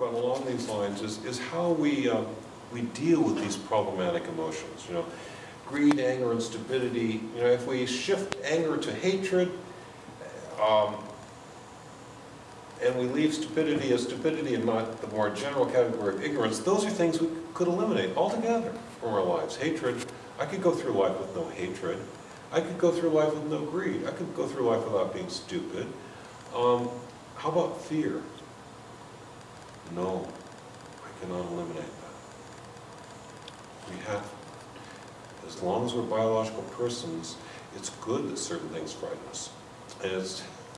about along these lines is, is how we, um, we deal with these problematic emotions, you know. Greed, anger, and stupidity, you know, if we shift anger to hatred, um, and we leave stupidity as stupidity and not the more general category of ignorance, those are things we could eliminate altogether from our lives. Hatred, I could go through life with no hatred. I could go through life with no greed. I could go through life without being stupid. Um, how about fear? No, I cannot eliminate that. We have, as long as we're biological persons, it's good that certain things frighten us. And it's,